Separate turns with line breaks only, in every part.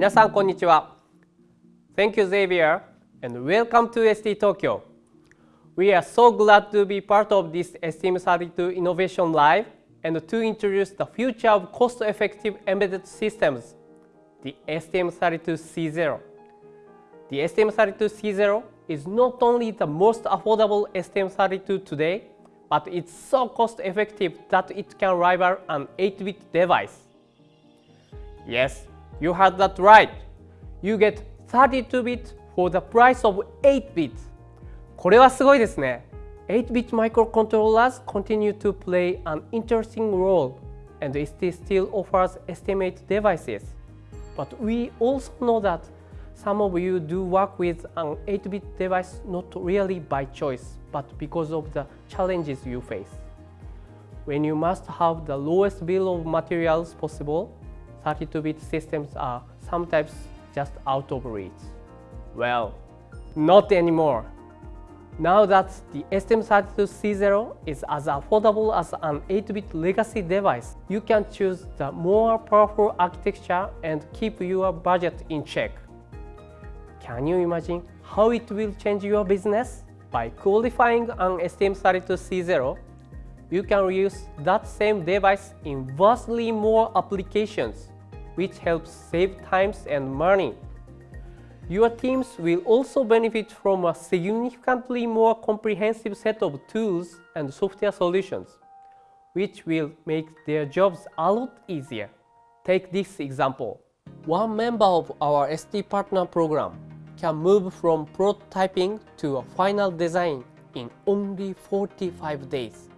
皆さんこんにちは Thank you Xavier and welcome to ST Tokyo We are so glad to be part of this STM32 Innovation Live and to introduce the future of cost-effective embedded systems, the STM32C0. The STM32C0 is not only the most affordable STM32 today, but it's so cost-effective that it can rival an 8-bit device. Yes, you had that right. You get 32-bit for the price of 8-bit. これはすごいですね。8-bit microcontrollers continue to play an interesting role and ST still offers STM8 devices. But we also know that some of you do work with an 8-bit device not really by choice, but because of the challenges you face. When you must have the lowest bill of materials possible, 32-bit systems are sometimes just out of reach. Well, not anymore. Now that the STM32C0 is as affordable as an 8-bit legacy device, you can choose the more powerful architecture and keep your budget in check. Can you imagine how it will change your business? By qualifying an STM32C0, you can reuse that same device in vastly more applications, which helps save times and money. Your teams will also benefit from a significantly more comprehensive set of tools and software solutions, which will make their jobs a lot easier. Take this example. One member of our ST Partner program can move from prototyping to a final design in only 45 days.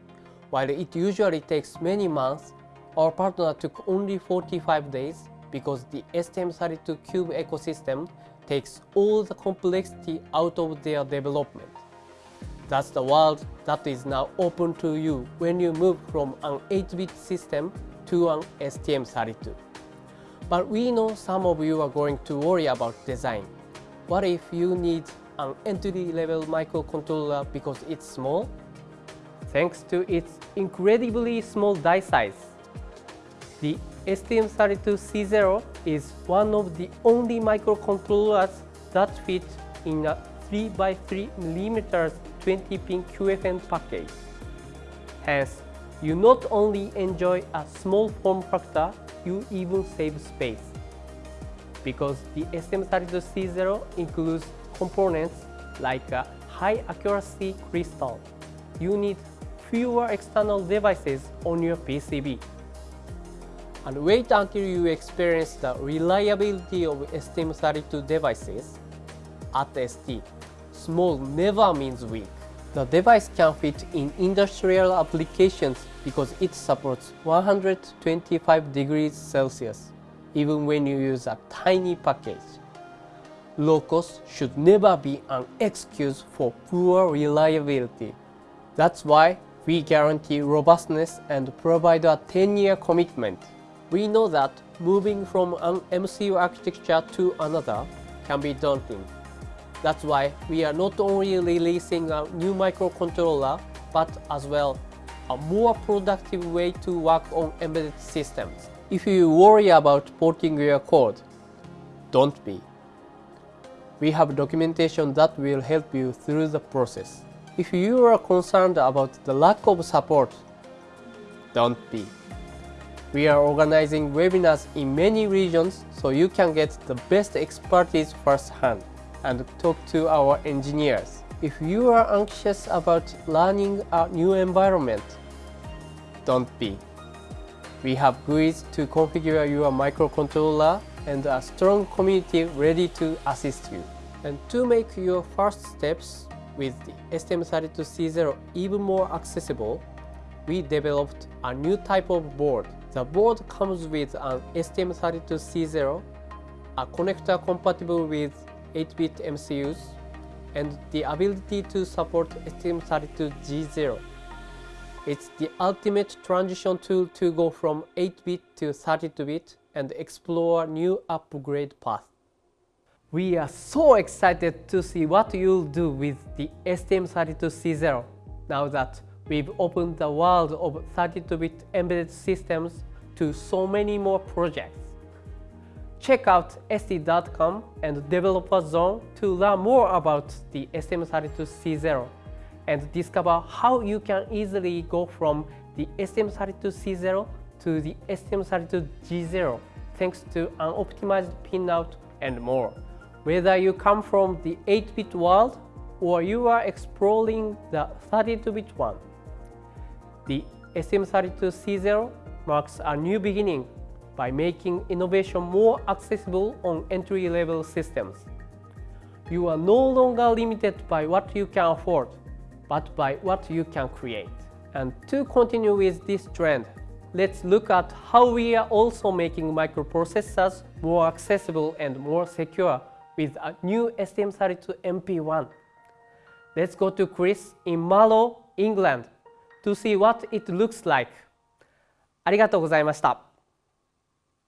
While it usually takes many months, our partner took only 45 days because the STM32Cube ecosystem takes all the complexity out of their development. That's the world that is now open to you when you move from an 8-bit system to an STM32. But we know some of you are going to worry about design. What if you need an entry-level microcontroller because it's small? Thanks to its incredibly small die size, the STM32C0 is one of the only microcontrollers that fit in a 3x3 mm 20-pin QFN package. Hence, you not only enjoy a small form factor, you even save space. Because the STM32C0 includes components like a high accuracy crystal, you need fewer external devices on your PCB and wait until you experience the reliability of STM32 devices. At ST, small never means weak. The device can fit in industrial applications because it supports 125 degrees Celsius, even when you use a tiny package. Low cost should never be an excuse for poor reliability. That's why we guarantee robustness and provide a 10-year commitment. We know that moving from an MCU architecture to another can be daunting. That's why we are not only releasing a new microcontroller, but as well a more productive way to work on embedded systems. If you worry about porting your code, don't be. We have documentation that will help you through the process. If you are concerned about the lack of support, don't be. We are organizing webinars in many regions so you can get the best expertise firsthand and talk to our engineers. If you are anxious about learning a new environment, don't be. We have GUIs to configure your microcontroller and a strong community ready to assist you. And to make your first steps with the STM32C0 even more accessible, we developed a new type of board the board comes with an STM32C0, a connector compatible with 8-bit MCUs, and the ability to support STM32G0. It's the ultimate transition tool to go from 8-bit to 32-bit and explore new upgrade path. We are so excited to see what you'll do with the STM32C0 now that we've opened the world of 32-bit embedded systems to so many more projects. check out st.com and Developer Zone to learn more about the STM32C0 and discover how you can easily go from the STM32C0 to the STM32G0 thanks to an optimized pinout and more. Whether you come from the 8-bit world or you are exploring the 32-bit one, the STM32C0 marks a new beginning by making innovation more accessible on entry-level systems. You are no longer limited by what you can afford, but by what you can create. And to continue with this trend, let's look at how we are also making microprocessors more accessible and more secure with a new STM32MP1. Let's go to Chris in Marlow, England to see what it looks like. ありがとうございました。